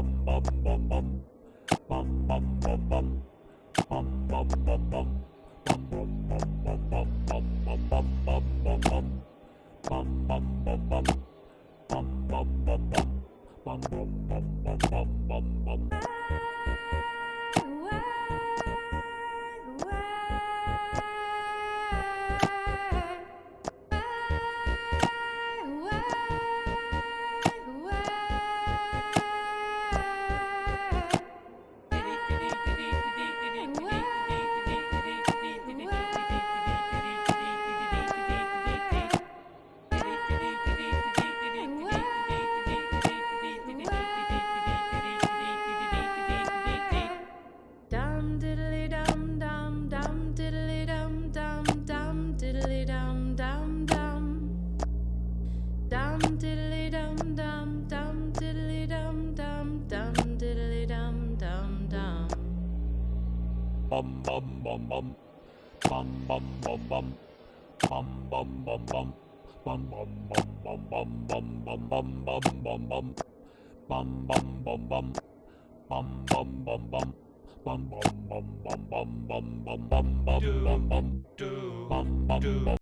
bum bum bum bum bum bum bum bum bum bum bum bum Bum bum bum bum bum bum bum bum bum bum bum diddly dum dum dum diddly dum dum dum diddly dum dum dum. Bum bum bum bum. Bum bum bum bum. Bum bum bum bum. Bum bum bum bum bum bum bum bum bum bum bum. Bum bum bum bum. Bum bum bum bum. Bum bum bum bum bum bum bum bum bum bum bum bum bum bum